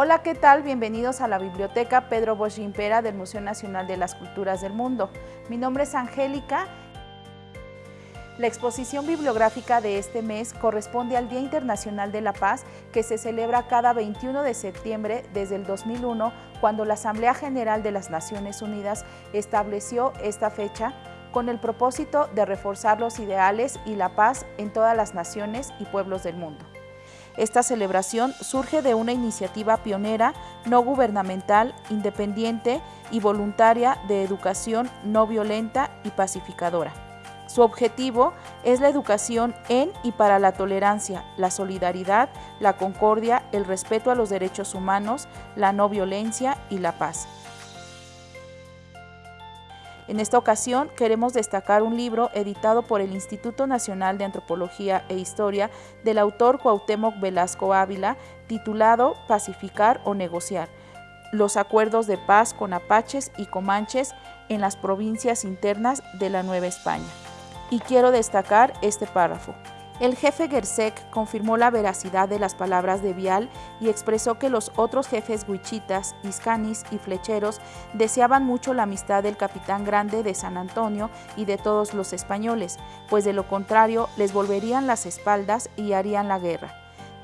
Hola, ¿qué tal? Bienvenidos a la Biblioteca Pedro Bosch Impera del Museo Nacional de las Culturas del Mundo. Mi nombre es Angélica. La exposición bibliográfica de este mes corresponde al Día Internacional de la Paz, que se celebra cada 21 de septiembre desde el 2001, cuando la Asamblea General de las Naciones Unidas estableció esta fecha con el propósito de reforzar los ideales y la paz en todas las naciones y pueblos del mundo. Esta celebración surge de una iniciativa pionera, no gubernamental, independiente y voluntaria de educación no violenta y pacificadora. Su objetivo es la educación en y para la tolerancia, la solidaridad, la concordia, el respeto a los derechos humanos, la no violencia y la paz. En esta ocasión queremos destacar un libro editado por el Instituto Nacional de Antropología e Historia del autor Cuauhtémoc Velasco Ávila, titulado Pacificar o negociar, los acuerdos de paz con apaches y comanches en las provincias internas de la Nueva España. Y quiero destacar este párrafo. El jefe Gersek confirmó la veracidad de las palabras de Vial y expresó que los otros jefes huichitas, iscanis y flecheros deseaban mucho la amistad del capitán grande de San Antonio y de todos los españoles, pues de lo contrario les volverían las espaldas y harían la guerra.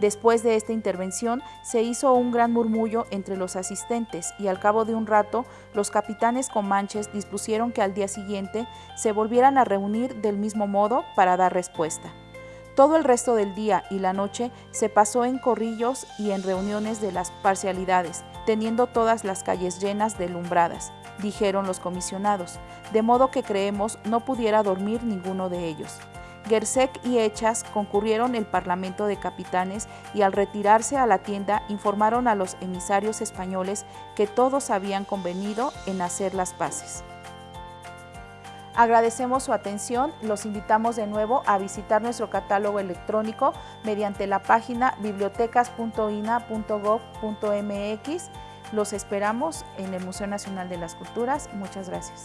Después de esta intervención se hizo un gran murmullo entre los asistentes y al cabo de un rato los capitanes comanches dispusieron que al día siguiente se volvieran a reunir del mismo modo para dar respuesta. Todo el resto del día y la noche se pasó en corrillos y en reuniones de las parcialidades, teniendo todas las calles llenas de lumbradas, dijeron los comisionados, de modo que creemos no pudiera dormir ninguno de ellos. Gersek y Hechas concurrieron el Parlamento de Capitanes y al retirarse a la tienda informaron a los emisarios españoles que todos habían convenido en hacer las paces. Agradecemos su atención, los invitamos de nuevo a visitar nuestro catálogo electrónico mediante la página bibliotecas.ina.gov.mx. Los esperamos en el Museo Nacional de las Culturas. Muchas gracias.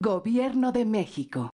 Gobierno de México